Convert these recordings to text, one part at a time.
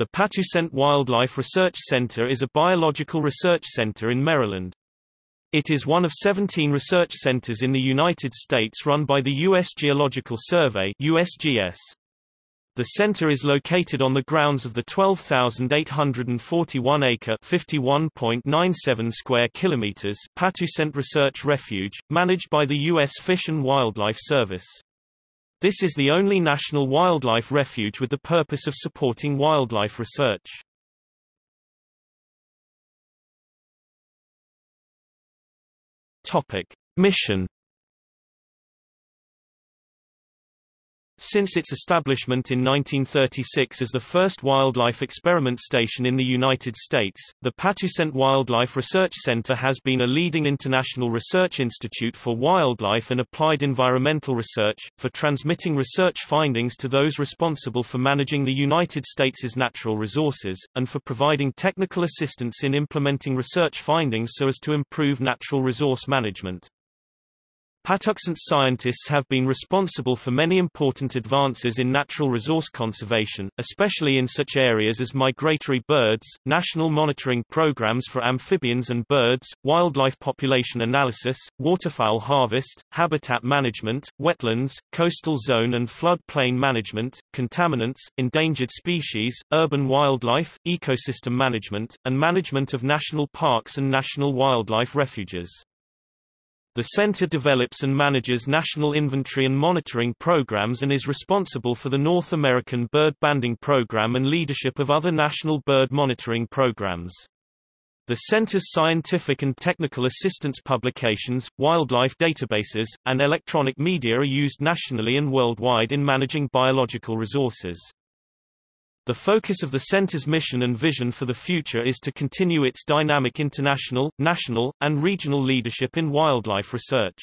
The Patuxent Wildlife Research Center is a biological research center in Maryland. It is one of 17 research centers in the United States run by the U.S. Geological Survey USGS. The center is located on the grounds of the 12,841-acre (51.97 square kilometers) Patuxent Research Refuge, managed by the U.S. Fish and Wildlife Service. This is the only national wildlife refuge with the purpose of supporting wildlife research. Topic: Mission Since its establishment in 1936 as the first wildlife experiment station in the United States, the Patuxent Wildlife Research Center has been a leading international research institute for wildlife and applied environmental research, for transmitting research findings to those responsible for managing the United States' natural resources, and for providing technical assistance in implementing research findings so as to improve natural resource management. Patuxent scientists have been responsible for many important advances in natural resource conservation, especially in such areas as migratory birds, national monitoring programs for amphibians and birds, wildlife population analysis, waterfowl harvest, habitat management, wetlands, coastal zone and flood plain management, contaminants, endangered species, urban wildlife, ecosystem management, and management of national parks and national wildlife refuges. The center develops and manages national inventory and monitoring programs and is responsible for the North American Bird Banding Program and leadership of other national bird monitoring programs. The center's scientific and technical assistance publications, wildlife databases, and electronic media are used nationally and worldwide in managing biological resources. The focus of the center's mission and vision for the future is to continue its dynamic international, national, and regional leadership in wildlife research.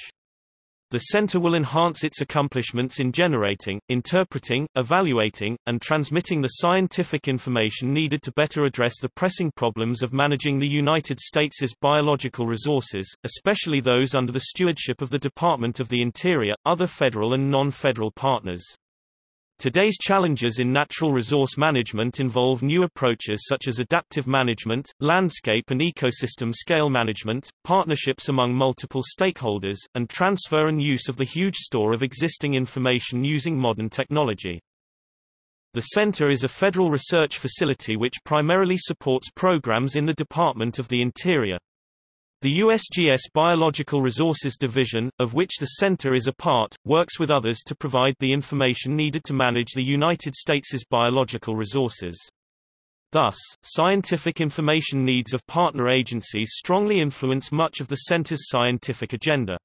The center will enhance its accomplishments in generating, interpreting, evaluating, and transmitting the scientific information needed to better address the pressing problems of managing the United States' biological resources, especially those under the stewardship of the Department of the Interior, other federal and non-federal partners. Today's challenges in natural resource management involve new approaches such as adaptive management, landscape and ecosystem scale management, partnerships among multiple stakeholders, and transfer and use of the huge store of existing information using modern technology. The center is a federal research facility which primarily supports programs in the Department of the Interior. The USGS Biological Resources Division, of which the Center is a part, works with others to provide the information needed to manage the United States' biological resources. Thus, scientific information needs of partner agencies strongly influence much of the Center's scientific agenda.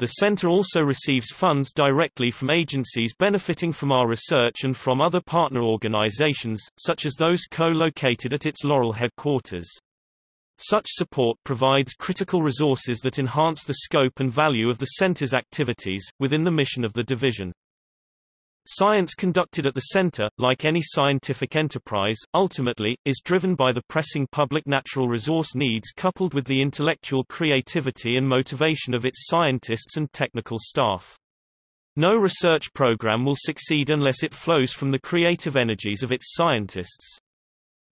The Center also receives funds directly from agencies benefiting from our research and from other partner organizations, such as those co-located at its Laurel headquarters. Such support provides critical resources that enhance the scope and value of the center's activities, within the mission of the division. Science conducted at the center, like any scientific enterprise, ultimately, is driven by the pressing public natural resource needs coupled with the intellectual creativity and motivation of its scientists and technical staff. No research program will succeed unless it flows from the creative energies of its scientists.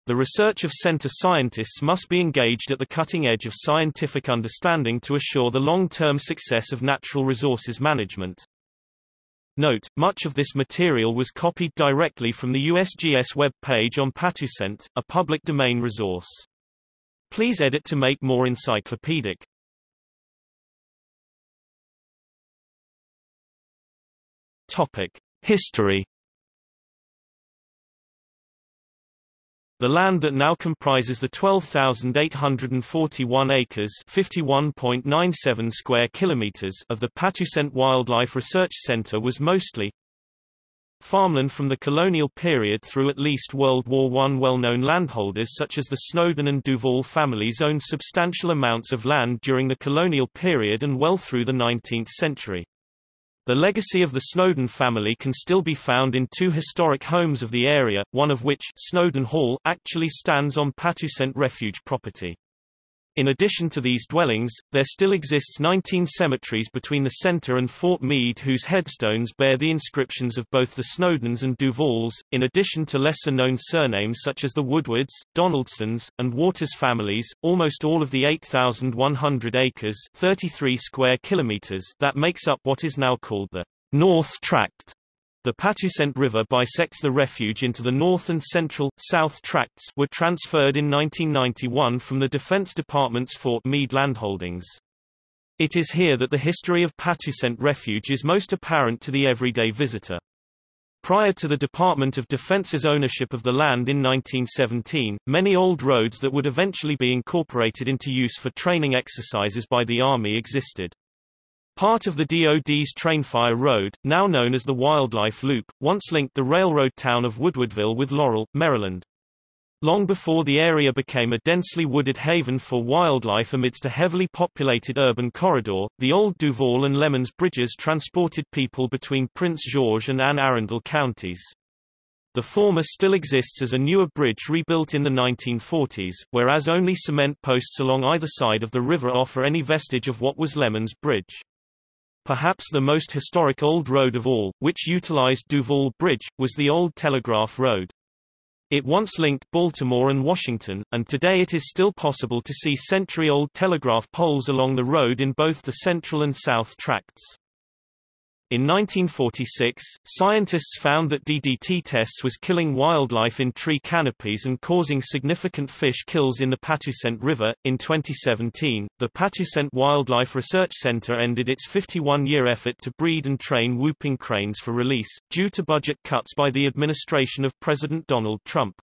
The research of center scientists must be engaged at the cutting edge of scientific understanding to assure the long-term success of natural resources management. Note, much of this material was copied directly from the USGS web page on Patuxent, a public domain resource. Please edit to make more encyclopedic. Topic: History The land that now comprises the 12,841 acres (51.97 square kilometers) of the Patuxent Wildlife Research Center was mostly farmland from the colonial period through at least World War I. Well-known landholders such as the Snowden and Duvall families owned substantial amounts of land during the colonial period and well through the 19th century. The legacy of the Snowden family can still be found in two historic homes of the area, one of which Snowden Hall actually stands on Patuxent Refuge property. In addition to these dwellings, there still exists 19 cemeteries between the center and Fort Meade whose headstones bear the inscriptions of both the Snowdens and Duvalls, in addition to lesser-known surnames such as the Woodwards, Donaldsons, and Waters families. Almost all of the 8,100 acres 33 square kilometers that makes up what is now called the North Tract the Patuxent River bisects the refuge into the north and central, south tracts were transferred in 1991 from the Defense Department's Fort Meade landholdings. It is here that the history of Patuxent Refuge is most apparent to the everyday visitor. Prior to the Department of Defense's ownership of the land in 1917, many old roads that would eventually be incorporated into use for training exercises by the Army existed. Part of the DoD's Trainfire Road, now known as the Wildlife Loop, once linked the railroad town of Woodwardville with Laurel, Maryland. Long before the area became a densely wooded haven for wildlife amidst a heavily populated urban corridor, the old Duvall and Lemons bridges transported people between Prince George and Anne Arundel counties. The former still exists as a newer bridge rebuilt in the 1940s, whereas only cement posts along either side of the river offer any vestige of what was Lemons Bridge. Perhaps the most historic old road of all, which utilized Duvall Bridge, was the Old Telegraph Road. It once linked Baltimore and Washington, and today it is still possible to see century-old telegraph poles along the road in both the central and south tracts. In 1946, scientists found that DDT tests was killing wildlife in tree canopies and causing significant fish kills in the Patuxent River. In 2017, the Patuxent Wildlife Research Center ended its 51-year effort to breed and train whooping cranes for release, due to budget cuts by the administration of President Donald Trump.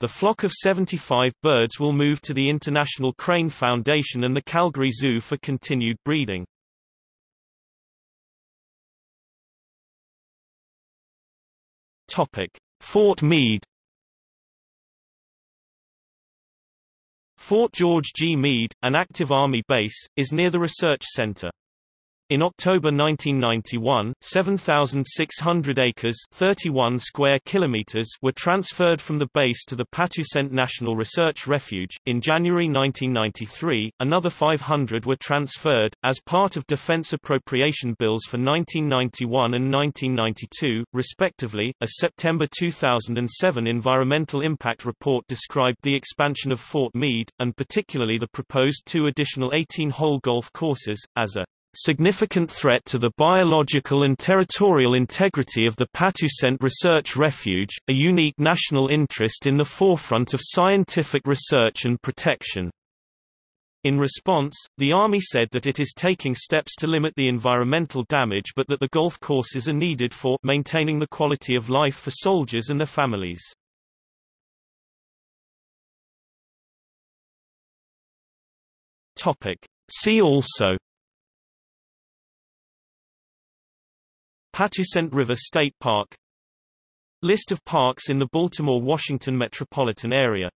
The flock of 75 birds will move to the International Crane Foundation and the Calgary Zoo for continued breeding. Topic: Fort Meade Fort George G. Meade, an active Army base, is near the research center. In October 1991, 7,600 acres 31 square kilometers were transferred from the base to the Patuxent National Research Refuge. In January 1993, another 500 were transferred, as part of defense appropriation bills for 1991 and 1992, respectively. A September 2007 environmental impact report described the expansion of Fort Meade, and particularly the proposed two additional 18-hole golf courses, as a significant threat to the biological and territorial integrity of the Patuxent Research Refuge, a unique national interest in the forefront of scientific research and protection. In response, the Army said that it is taking steps to limit the environmental damage but that the golf courses are needed for maintaining the quality of life for soldiers and their families. See also Patuxent River State Park. List of parks in the Baltimore-Washington metropolitan area